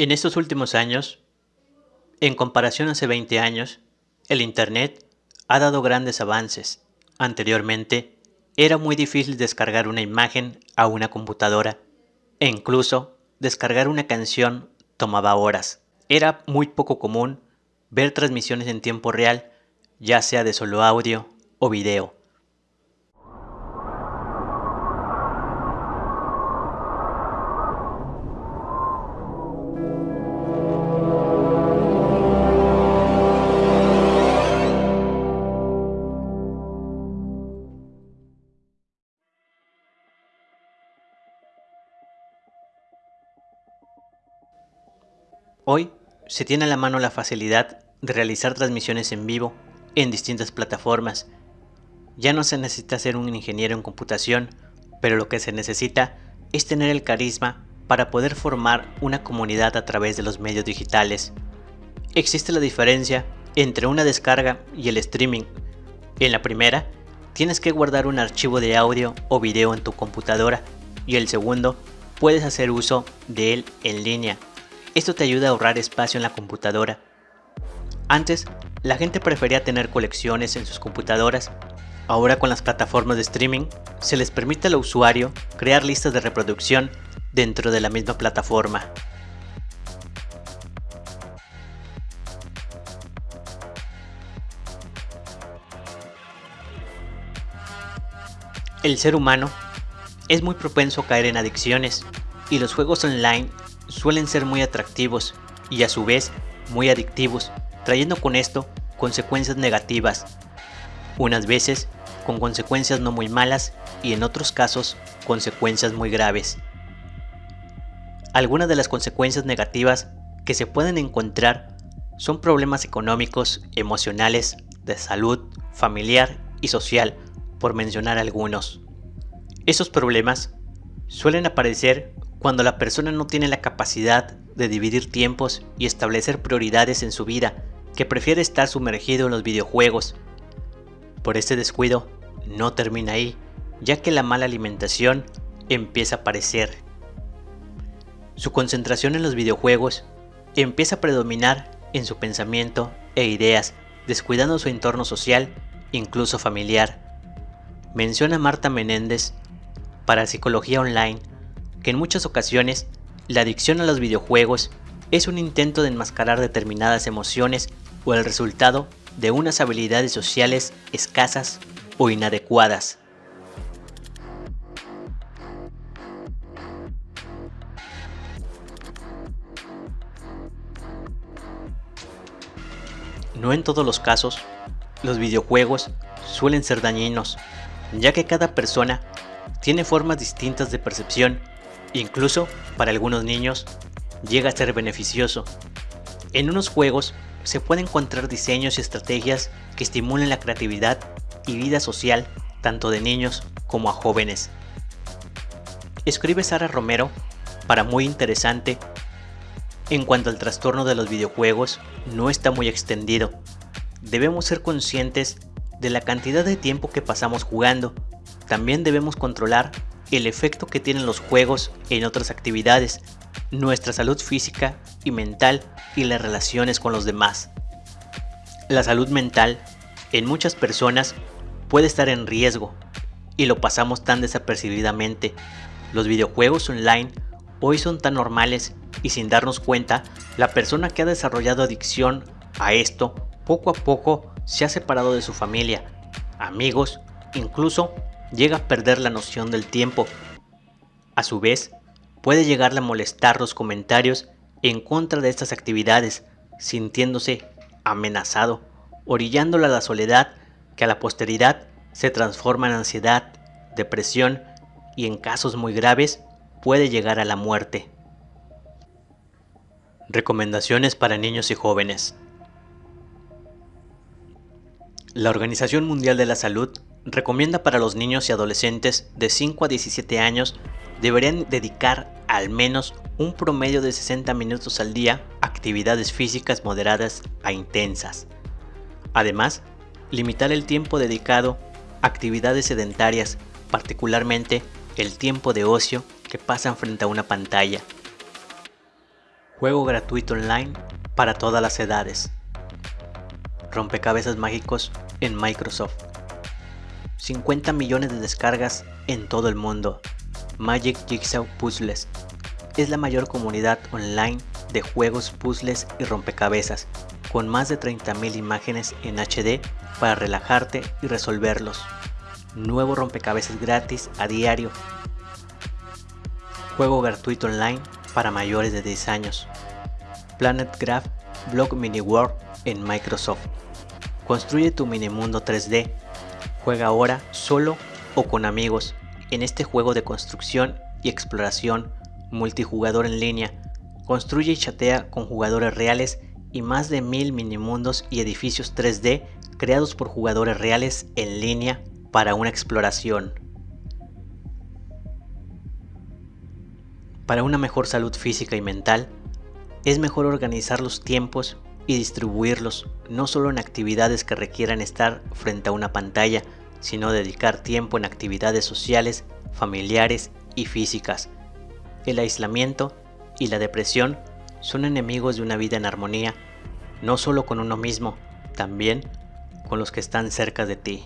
En estos últimos años, en comparación a hace 20 años, el Internet ha dado grandes avances. Anteriormente, era muy difícil descargar una imagen a una computadora e incluso descargar una canción tomaba horas. Era muy poco común ver transmisiones en tiempo real, ya sea de solo audio o video. Hoy se tiene a la mano la facilidad de realizar transmisiones en vivo en distintas plataformas. Ya no se necesita ser un ingeniero en computación, pero lo que se necesita es tener el carisma para poder formar una comunidad a través de los medios digitales. Existe la diferencia entre una descarga y el streaming. En la primera, tienes que guardar un archivo de audio o video en tu computadora y el segundo, puedes hacer uso de él en línea esto te ayuda a ahorrar espacio en la computadora. Antes, la gente prefería tener colecciones en sus computadoras. Ahora con las plataformas de streaming, se les permite al usuario crear listas de reproducción dentro de la misma plataforma. El ser humano es muy propenso a caer en adicciones y los juegos online suelen ser muy atractivos y a su vez muy adictivos, trayendo con esto consecuencias negativas, unas veces con consecuencias no muy malas y en otros casos consecuencias muy graves. Algunas de las consecuencias negativas que se pueden encontrar son problemas económicos, emocionales, de salud, familiar y social, por mencionar algunos. Esos problemas suelen aparecer cuando la persona no tiene la capacidad de dividir tiempos y establecer prioridades en su vida, que prefiere estar sumergido en los videojuegos. Por este descuido, no termina ahí, ya que la mala alimentación empieza a aparecer. Su concentración en los videojuegos empieza a predominar en su pensamiento e ideas, descuidando su entorno social, incluso familiar. Menciona Marta Menéndez para Psicología Online que en muchas ocasiones la adicción a los videojuegos es un intento de enmascarar determinadas emociones o el resultado de unas habilidades sociales escasas o inadecuadas. No en todos los casos, los videojuegos suelen ser dañinos, ya que cada persona tiene formas distintas de percepción Incluso, para algunos niños, llega a ser beneficioso. En unos juegos se pueden encontrar diseños y estrategias que estimulen la creatividad y vida social tanto de niños como a jóvenes. Escribe Sara Romero para muy interesante. En cuanto al trastorno de los videojuegos, no está muy extendido. Debemos ser conscientes de la cantidad de tiempo que pasamos jugando. También debemos controlar el efecto que tienen los juegos en otras actividades, nuestra salud física y mental y las relaciones con los demás. La salud mental en muchas personas puede estar en riesgo y lo pasamos tan desapercibidamente. Los videojuegos online hoy son tan normales y sin darnos cuenta, la persona que ha desarrollado adicción a esto poco a poco se ha separado de su familia, amigos, incluso llega a perder la noción del tiempo. A su vez, puede llegarle a molestar los comentarios en contra de estas actividades, sintiéndose amenazado, orillándolo a la soledad que a la posteridad se transforma en ansiedad, depresión y en casos muy graves puede llegar a la muerte. Recomendaciones para niños y jóvenes. La Organización Mundial de la Salud recomienda para los niños y adolescentes de 5 a 17 años deberían dedicar al menos un promedio de 60 minutos al día a actividades físicas moderadas a intensas. Además, limitar el tiempo dedicado a actividades sedentarias, particularmente el tiempo de ocio que pasan frente a una pantalla. Juego gratuito online para todas las edades. Rompecabezas mágicos en Microsoft. 50 millones de descargas en todo el mundo. Magic Jigsaw Puzzles es la mayor comunidad online de juegos, puzzles y rompecabezas, con más de 30.000 imágenes en HD para relajarte y resolverlos. Nuevo rompecabezas gratis a diario. Juego gratuito online para mayores de 10 años. Planet Graph Block Mini World en Microsoft. Construye tu mini mundo 3D. Juega ahora solo o con amigos en este juego de construcción y exploración multijugador en línea. Construye y chatea con jugadores reales y más de mil minimundos y edificios 3D creados por jugadores reales en línea para una exploración. Para una mejor salud física y mental, es mejor organizar los tiempos y distribuirlos no solo en actividades que requieran estar frente a una pantalla, sino dedicar tiempo en actividades sociales, familiares y físicas. El aislamiento y la depresión son enemigos de una vida en armonía, no solo con uno mismo, también con los que están cerca de ti.